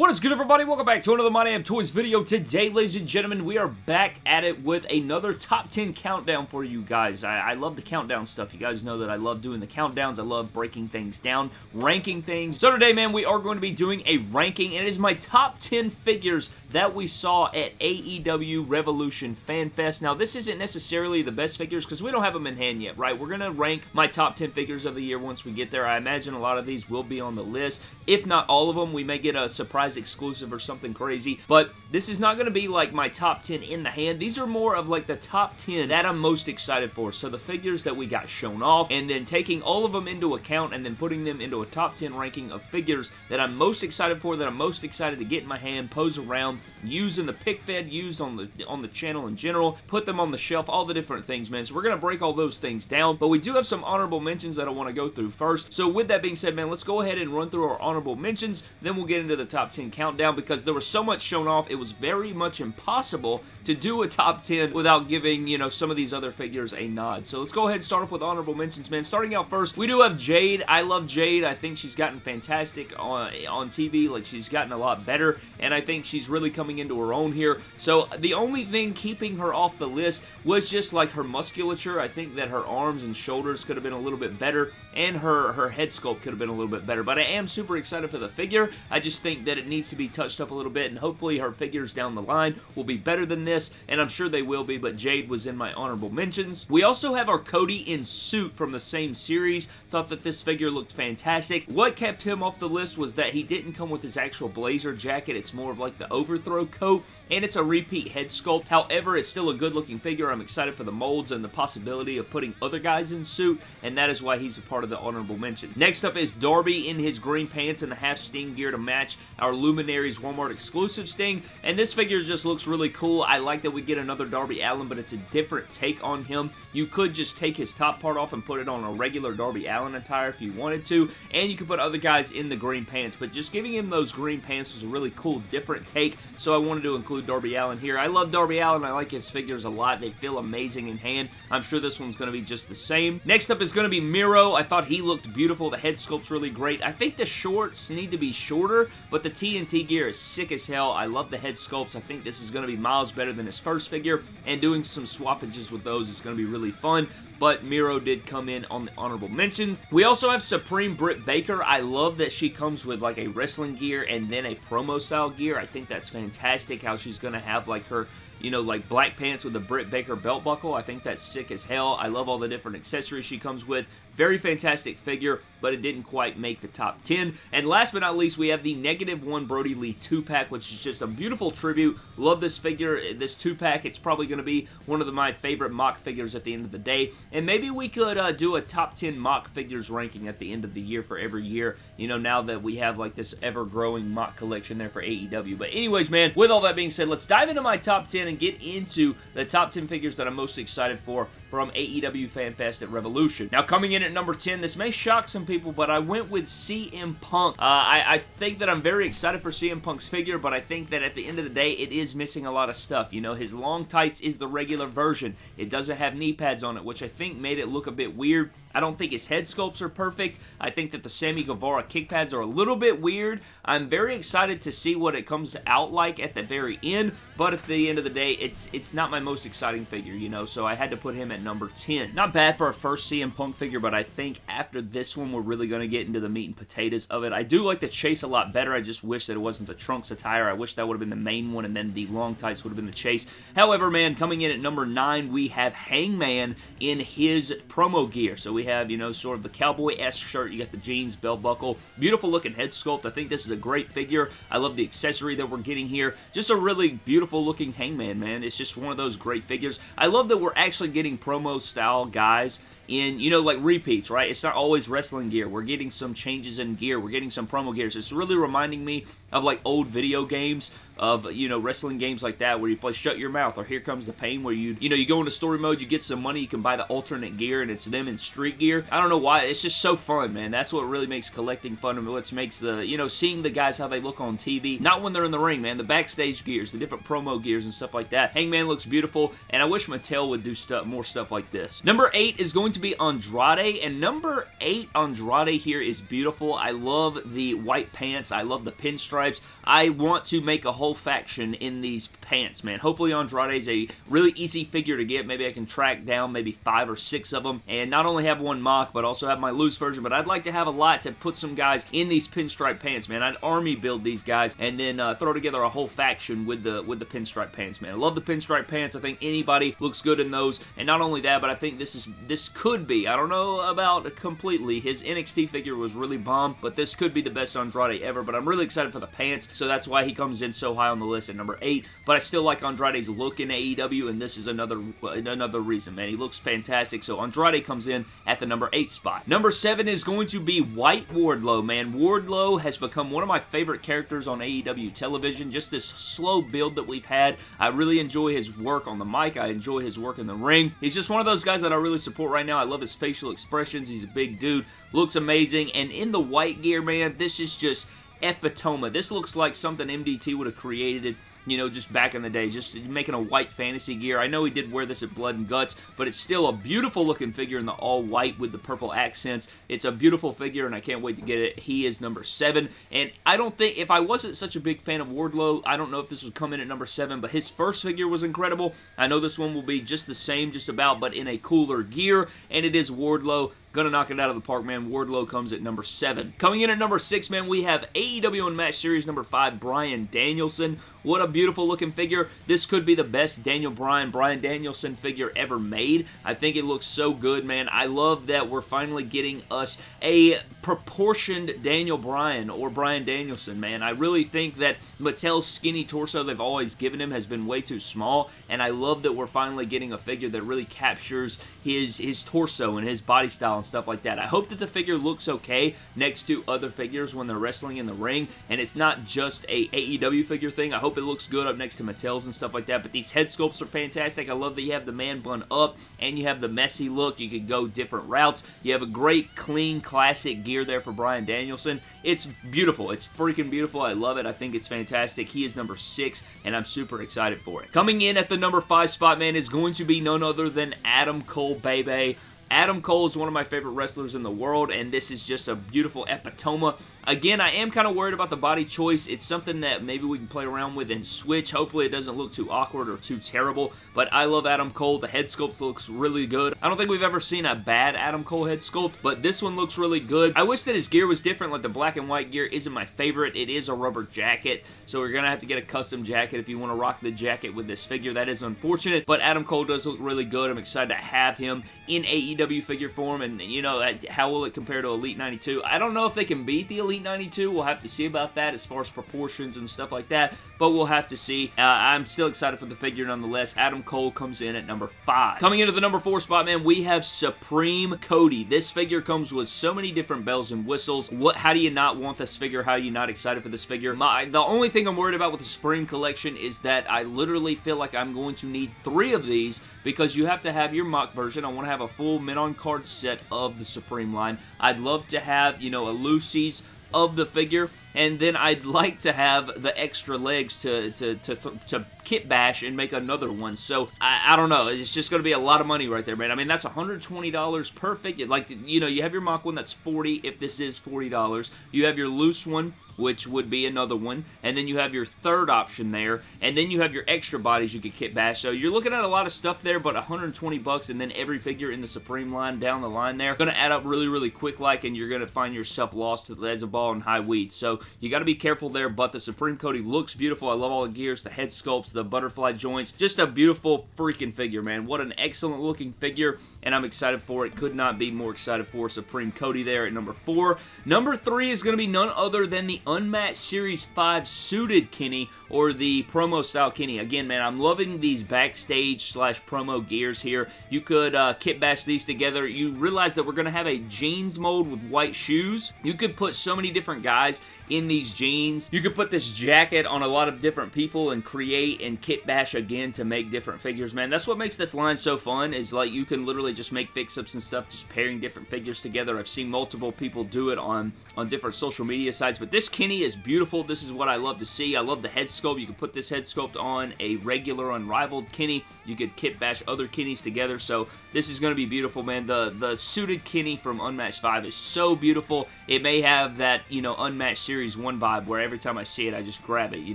What is good everybody? Welcome back to another My Damn Toys video. Today, ladies and gentlemen, we are back at it with another top 10 countdown for you guys. I, I, love the countdown stuff. You guys know that I love doing the countdowns. I love breaking things down, ranking things. So today, man, we are going to be doing a ranking. It is my top 10 figures that we saw at AEW Revolution Fan Fest. Now, this isn't necessarily the best figures because we don't have them in hand yet, right? We're going to rank my top 10 figures of the year once we get there. I imagine a lot of these will be on the list. If not all of them, we may get a surprise exclusive or something crazy, but this is not going to be like my top 10 in the hand. These are more of like the top 10 that I'm most excited for. So the figures that we got shown off, and then taking all of them into account and then putting them into a top 10 ranking of figures that I'm most excited for, that I'm most excited to get in my hand, pose around, use in the pic fed, use on the on the channel in general, put them on the shelf, all the different things, man. So we're going to break all those things down, but we do have some honorable mentions that I want to go through first. So with that being said, man, let's go ahead and run through our honorable mentions, then we'll get into the top 10 countdown because there was so much shown off, it was very much impossible to do a top 10 without giving, you know, some of these other figures a nod. So let's go ahead and start off with honorable mentions, man. Starting out first, we do have Jade. I love Jade. I think she's gotten fantastic on, on TV. Like, she's gotten a lot better, and I think she's really coming into her own here. So the only thing keeping her off the list was just, like, her musculature. I think that her arms and shoulders could have been a little bit better, and her, her head sculpt could have been a little bit better. But I am super excited for the figure. I just think that it needs to be touched up a little bit, and hopefully her figures down the line will be better than this, and I'm sure they will be, but Jade was in my honorable mentions. We also have our Cody in suit from the same series. Thought that this figure looked fantastic. What kept him off the list was that he didn't come with his actual blazer jacket. It's more of like the overthrow coat, and it's a repeat head sculpt. However, it's still a good looking figure. I'm excited for the molds and the possibility of putting other guys in suit, and that is why he's a part of the honorable mention. Next up is Darby in his green pants and the half Sting gear to match our Luminaries Walmart exclusive Sting, and this figure just looks really cool. I like that we get another Darby Allin, but it's a different take on him. You could just take his top part off and put it on a regular Darby Allin attire if you wanted to, and you could put other guys in the green pants, but just giving him those green pants was a really cool, different take, so I wanted to include Darby Allin here. I love Darby Allin. I like his figures a lot. They feel amazing in hand. I'm sure this one's going to be just the same. Next up is going to be Miro. I thought he looked beautiful. The head sculpt's really great. I think the shorts need to be shorter, but the TNT gear is sick as hell. I love the head sculpts. I think this is going to be miles better than his first figure, and doing some swappages with those is going to be really fun but Miro did come in on the honorable mentions. We also have Supreme Britt Baker. I love that she comes with like a wrestling gear and then a promo style gear. I think that's fantastic how she's going to have like her you know, like black pants with a Britt Baker belt buckle. I think that's sick as hell. I love all the different accessories she comes with. Very fantastic figure, but it didn't quite make the top 10. And last but not least, we have the Negative 1 Brodie Lee 2-pack, which is just a beautiful tribute. Love this figure, this 2-pack. It's probably going to be one of my favorite MOC figures at the end of the day. And maybe we could uh, do a top 10 MOC figures ranking at the end of the year for every year, you know, now that we have like this ever-growing MOC collection there for AEW. But anyways, man, with all that being said, let's dive into my top 10 and get into the top 10 figures that I'm most excited for from AEW FanFest at Revolution. Now, coming in at number 10, this may shock some people, but I went with CM Punk. Uh, I, I, think that I'm very excited for CM Punk's figure, but I think that at the end of the day, it is missing a lot of stuff. You know, his long tights is the regular version. It doesn't have knee pads on it, which I think made it look a bit weird. I don't think his head sculpts are perfect. I think that the Sammy Guevara kick pads are a little bit weird. I'm very excited to see what it comes out like at the very end, but at the end of the day, it's it's not my most exciting figure, you know, so I had to put him at number 10. Not bad for a first CM Punk figure, but I think after this one, we're really going to get into the meat and potatoes of it. I do like the chase a lot better. I just wish that it wasn't the trunks attire. I wish that would have been the main one, and then the long tights would have been the chase. However, man, coming in at number 9, we have Hangman in his promo gear. So we have, you know, sort of the cowboy-esque shirt. You got the jeans, belt buckle. Beautiful looking head sculpt. I think this is a great figure. I love the accessory that we're getting here. Just a really beautiful looking Hangman, man. It's just one of those great figures. I love that we're actually getting promo style guys in, you know, like repeats, right? It's not always wrestling gear. We're getting some changes in gear. We're getting some promo gears. It's really reminding me of like old video games of, you know, wrestling games like that where you play Shut Your Mouth or Here Comes the Pain where you, you know, you go into story mode, you get some money, you can buy the alternate gear and it's them in street gear. I don't know why. It's just so fun, man. That's what really makes collecting fun and what makes the, you know, seeing the guys how they look on TV. Not when they're in the ring, man. The backstage gears, the different promo gears and stuff like that. Hangman looks beautiful and I wish Mattel would do stuff, more stuff like this. Number eight is going to be Andrade and number eight Andrade here is beautiful. I love the white pants. I love the pinstripes. I want to make a whole faction in these pants, man. Hopefully Andrade is a really easy figure to get. Maybe I can track down maybe five or six of them and not only have one MOC, but also have my loose version, but I'd like to have a lot to put some guys in these pinstripe pants, man. I'd army build these guys and then uh, throw together a whole faction with the with the pinstripe pants, man. I love the pinstripe pants. I think anybody looks good in those, and not only that, but I think this is this could be, I don't know about completely, his NXT figure was really bomb, but this could be the best Andrade ever, but I'm really excited for the pants, so that's why he comes in so high on the list at number 8, but I still like Andrade's look in AEW, and this is another another reason, man. He looks fantastic, so Andrade comes in at the number 8 spot. Number 7 is going to be White Wardlow, man. Wardlow has become one of my favorite characters on AEW television, just this slow build that we've had. I really enjoy his work on the mic. I enjoy his work in the ring. He's just one of those guys that I really support right now. I love his facial expressions. He's a big dude. Looks amazing. And in the white gear, man, this is just epitome. This looks like something MDT would have created it you know, just back in the day, just making a white fantasy gear. I know he did wear this at Blood and Guts, but it's still a beautiful looking figure in the all white with the purple accents. It's a beautiful figure, and I can't wait to get it. He is number seven, and I don't think, if I wasn't such a big fan of Wardlow, I don't know if this would come in at number seven, but his first figure was incredible. I know this one will be just the same, just about, but in a cooler gear, and it is Wardlow. Gonna knock it out of the park, man. Wardlow comes at number 7. Coming in at number 6, man, we have AEW Unmatched Series number 5, Bryan Danielson. What a beautiful looking figure. This could be the best Daniel Bryan, Brian Danielson figure ever made. I think it looks so good, man. I love that we're finally getting us a proportioned Daniel Bryan or Bryan Danielson, man. I really think that Mattel's skinny torso they've always given him has been way too small, and I love that we're finally getting a figure that really captures his, his torso and his body style and stuff like that. I hope that the figure looks okay next to other figures when they're wrestling in the ring, and it's not just a AEW figure thing. I hope it looks good up next to Mattel's and stuff like that, but these head sculpts are fantastic. I love that you have the man bun up, and you have the messy look. You could go different routes. You have a great, clean, classic gear there for Bryan Danielson. It's beautiful. It's freaking beautiful. I love it. I think it's fantastic. He is number six, and I'm super excited for it. Coming in at the number five spot, man, is going to be none other than Adam Cole, baby. Adam Cole is one of my favorite wrestlers in the world, and this is just a beautiful epitome. Again, I am kind of worried about the body choice. It's something that maybe we can play around with and switch. Hopefully, it doesn't look too awkward or too terrible, but I love Adam Cole. The head sculpt looks really good. I don't think we've ever seen a bad Adam Cole head sculpt, but this one looks really good. I wish that his gear was different, like the black and white gear isn't my favorite. It is a rubber jacket, so we're going to have to get a custom jacket if you want to rock the jacket with this figure. That is unfortunate, but Adam Cole does look really good. I'm excited to have him in AEW figure form, and you know, how will it compare to Elite 92? I don't know if they can beat the Elite 92. We'll have to see about that as far as proportions and stuff like that, but we'll have to see. Uh, I'm still excited for the figure nonetheless. Adam Cole comes in at number 5. Coming into the number 4 spot, man, we have Supreme Cody. This figure comes with so many different bells and whistles. What? How do you not want this figure? How are you not excited for this figure? My, the only thing I'm worried about with the Supreme Collection is that I literally feel like I'm going to need three of these because you have to have your MOC version. I want to have a full men-on card set of the Supreme line. I'd love to have, you know, a Lucy's of the figure and then I'd like to have the extra legs to, to, to, to kit bash and make another one. So, I, I don't know. It's just going to be a lot of money right there, man. I mean, that's $120 perfect. Like, you know, you have your MOC one that's 40 if this is $40. You have your loose one, which would be another one. And then you have your third option there. And then you have your extra bodies you could kit bash. So, you're looking at a lot of stuff there, but 120 bucks and then every figure in the Supreme line down the line there. Going to add up really, really quick like, and you're going to find yourself lost as a ball in high weed. So, you got to be careful there, but the Supreme Cody looks beautiful. I love all the gears, the head sculpts, the butterfly joints. Just a beautiful freaking figure, man. What an excellent looking figure and I'm excited for it. Could not be more excited for Supreme Cody there at number 4. Number 3 is going to be none other than the Unmatched Series 5 Suited Kenny, or the promo style Kenny. Again, man, I'm loving these backstage slash promo gears here. You could uh, kit bash these together. You realize that we're going to have a jeans mold with white shoes. You could put so many different guys in these jeans. You could put this jacket on a lot of different people and create and kit bash again to make different figures, man. That's what makes this line so fun is like you can literally just make fix-ups and stuff just pairing different figures together. I've seen multiple people do it on, on different social media sites, but this Kenny is beautiful. This is what I love to see. I love the head sculpt. You can put this head sculpt on a regular Unrivaled Kenny. You could kit bash other Kennys together, so this is going to be beautiful, man. The, the suited Kenny from Unmatched 5 is so beautiful. It may have that, you know, Unmatched Series 1 vibe where every time I see it, I just grab it, you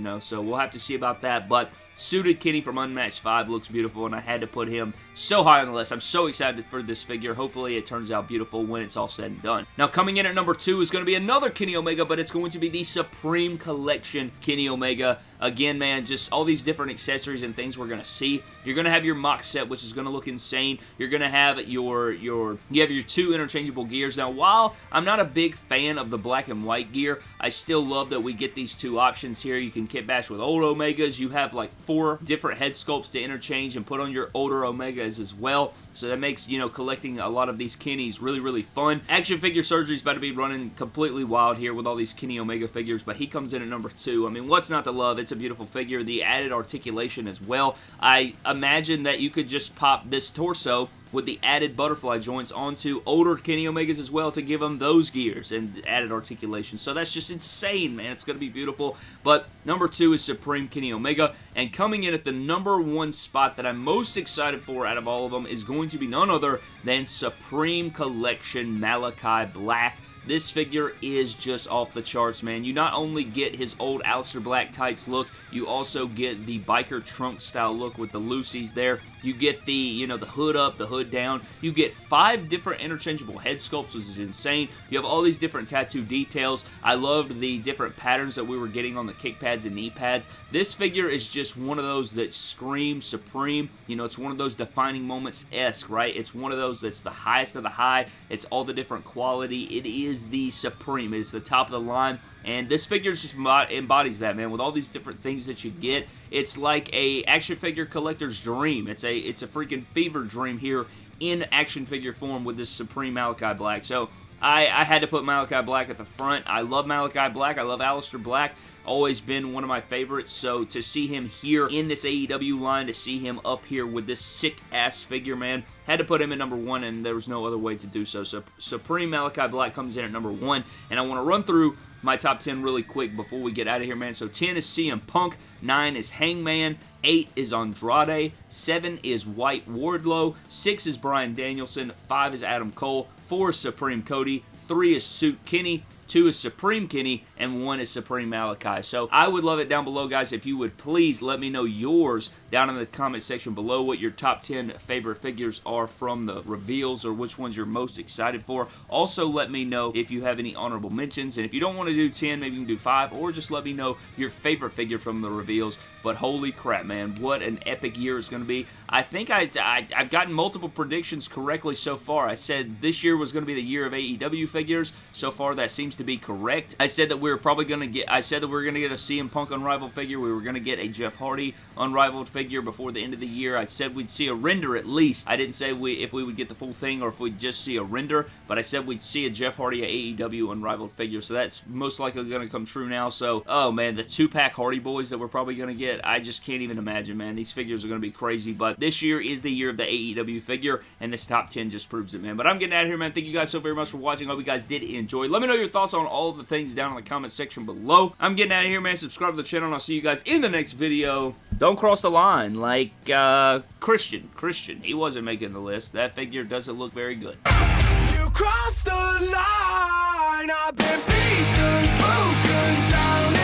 know, so we'll have to see about that, but Suited Kenny from Unmatched 5 looks beautiful, and I had to put him so high on the list. I'm so excited for this figure. Hopefully, it turns out beautiful when it's all said and done. Now, coming in at number 2 is going to be another Kenny Omega, but it's going to be the Supreme Collection Kenny Omega. Again, man, just all these different accessories and things we're going to see. You're going to have your MOC set, which is going to look insane. You're going to have your, your, you have your two interchangeable gears. Now, while I'm not a big fan of the black and white gear, I still love that we get these two options here. You can kit bash with old Omegas. You have like four different head sculpts to interchange and put on your older Omegas as well. So that makes, you know, collecting a lot of these Kennys really, really fun. Action Figure Surgery is about to be running completely wild here with all these Kenny Omega figures, but he comes in at number two. I mean, what's not to love? It's a beautiful figure. The added articulation as well. I imagine that you could just pop this torso with the added butterfly joints onto older Kenny Omegas as well to give them those gears and added articulation. So that's just insane, man. It's going to be beautiful. But number two is Supreme Kenny Omega. And coming in at the number one spot that I'm most excited for out of all of them is going to be none other than Supreme Collection Malachi Black. This figure is just off the charts, man. You not only get his old Aleister Black tights look, you also get the biker trunk style look with the Lucy's there. You get the, you know, the hood up, the hood down. You get five different interchangeable head sculpts, which is insane. You have all these different tattoo details. I loved the different patterns that we were getting on the kick pads and knee pads. This figure is just one of those that screams supreme. You know, it's one of those defining moments-esque, right? It's one of those that's the highest of the high. It's all the different quality. It is is the Supreme. It is the top of the line. And this figure just embodies that, man. With all these different things that you get, it's like a action figure collector's dream. It's a it's a freaking fever dream here in action figure form with this Supreme Malachi Black. So I, I had to put Malachi Black at the front. I love Malachi Black. I love Aleister Black. Always been one of my favorites. So to see him here in this AEW line, to see him up here with this sick-ass figure, man, had to put him at number one, and there was no other way to do so. So Supreme Malachi Black comes in at number one, and I want to run through my top 10 really quick before we get out of here, man. So 10 is CM Punk, 9 is Hangman, 8 is Andrade, 7 is White Wardlow, 6 is Bryan Danielson, 5 is Adam Cole, 4 is Supreme Cody, 3 is Suit Kenny, two is Supreme Kenny, and one is Supreme Malachi. So I would love it down below, guys, if you would please let me know yours down in the comment section below what your top 10 favorite figures are from the reveals or which ones you're most excited for. Also, let me know if you have any honorable mentions, and if you don't want to do 10, maybe you can do 5, or just let me know your favorite figure from the reveals. But holy crap, man, what an epic year it's going to be. I think I, I, I've gotten multiple predictions correctly so far. I said this year was going to be the year of AEW figures. So far, that seems to be correct. I said that we were probably going to get, I said that we were going to get a CM Punk Unrivaled figure. We were going to get a Jeff Hardy Unrivaled figure before the end of the year. I said we'd see a render at least. I didn't say we if we would get the full thing or if we'd just see a render, but I said we'd see a Jeff Hardy AEW Unrivaled figure, so that's most likely going to come true now. So, oh man, the two-pack Hardy Boys that we're probably going to get, I just can't even imagine, man. These figures are going to be crazy, but this year is the year of the AEW figure, and this top 10 just proves it, man. But I'm getting out of here, man. Thank you guys so very much for watching. I hope you guys did enjoy. Let me know your thoughts on all of the things down in the comment section below. I'm getting out of here, man. Subscribe to the channel, and I'll see you guys in the next video. Don't cross the line like uh, Christian. Christian, he wasn't making the list. That figure doesn't look very good. You crossed the line. I've been beaten, broken down.